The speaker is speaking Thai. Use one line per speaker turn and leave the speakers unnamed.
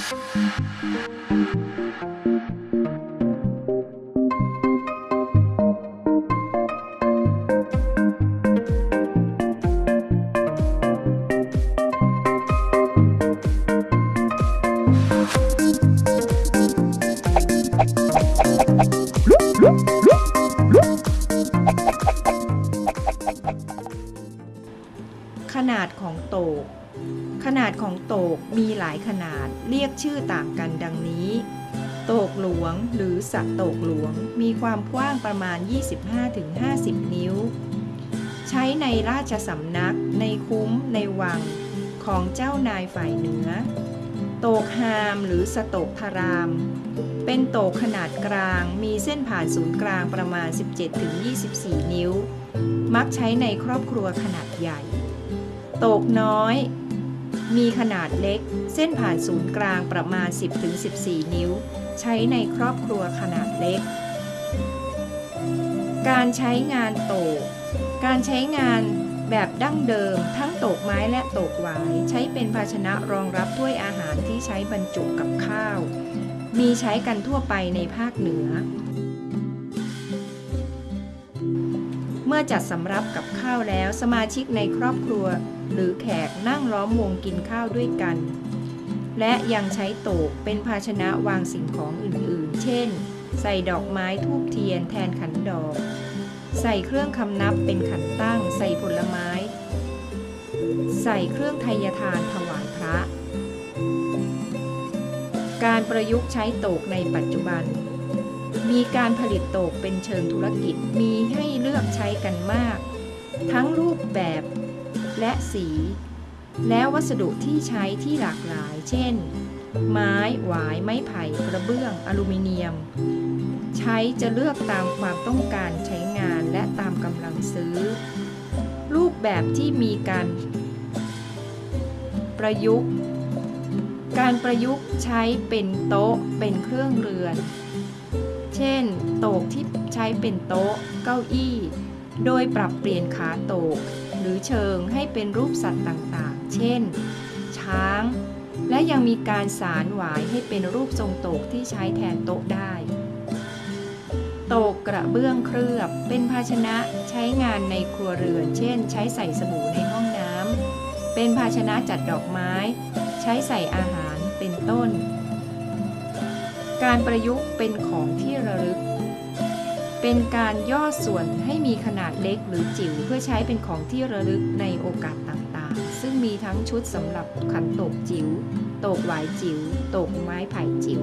ขนาดของโตก ขนาดของโตกมีหลายขนาดเรียกชื่อต่างกันดังนี้ โตกหลวงหรือสะโตกหลวงมีความกว้างประมาณ 25-50 นิ้ว ใช้ในราชสำนัก ในคุ้ม ในวัง ของเจ้านายฝ่ายเหนือ โตกฮามหรือสโตกทาราม เป็นโตกขนาดกลางมีเส้นผ่านศูนย์กลางประมาณ 17-24 นิ้ว มักใช้ในครอบครัวขนาดใหญ่ โตกน้อย มีขนาดเล็ก เส้นผ่านศูนย์กลางประมาณ 10-14 นิ้ว ใช้ในครอบครัวขนาดเล็ก การใช้งานโตก การใช้งานแบบดั้งเดิม ทั้งโตกไม้และโตกหวาย ใช้เป็นภาชนะรองรับถ้วยอาหารที่ใช้บรรจุกับข้าว มีใช้กันทั่วไปในภาคเหนือ อจัดสำรับกับข้าวแล้วสมาชิกในครอบครัว หรือแขกนั่งล้อมวงกินข้าวด้วยกัน และยังใช้โตกเป็นภาชนะวางสิ่งของอื่นๆ เช่น ใส่ดอกไม้ทูบเทียนแทนขันดอก ใส่เครื่องคำนับเป็นขันตั้ง ใส่ผลไม้ ใส่เครื่องไทยทานถวายพระ การประยุกต์ใช้โตกในปัจจุบัน มีการผลิตโตกเป็นเชิงธุรกิจมีให้เลือกใช้กันมาก ทั้งรูปแบบและสี และวัสดุที่ใช้ที่หลากหลาย เช่น ไม้หวาย ไม้ไผ่กระเบื้อง อลูมิเนียม ใช้จะเลือกตามความต้องการใช้งานและตามกำลังซื้อ รูปแบบที่มีการประยุกต์ การประยุกต์ใช้เป็นโต๊ะเป็นเครื่องเรือน เช่น โตกที่ใช้เป็นโต๊ะ เก้าอี้ โดยปรับเปลี่ยนขาโตกหรือเชิงให้เป็นรูปสัตว์ต่างๆ เช่น ช้าง และยังมีการสารหวายให้เป็นรูปทรงโตกที่ใช้แทนโต๊ะได้โตกกระเบื้องเคลือบ เป็นภาชนะใช้งานในครัวเรือน เช่น ใช้ใส่สบู่ในห้องน้ำ เป็นภาชนะจัดดอกไม้ ใช้ใส่อาหาร เป็นต้น การประยุกต์เป็นของที่ระลึก เป็นการย่อส่วนให้มีขนาดเล็กหรือจิ๋วเพื่อใช้เป็นของที่ระลึกในโอกาสต่างๆ ซึ่งมีทั้งชุดสำหรับขันโตกจิ๋ว โตกหวายจิ๋ว โตกไม้ไผ่จิ๋ว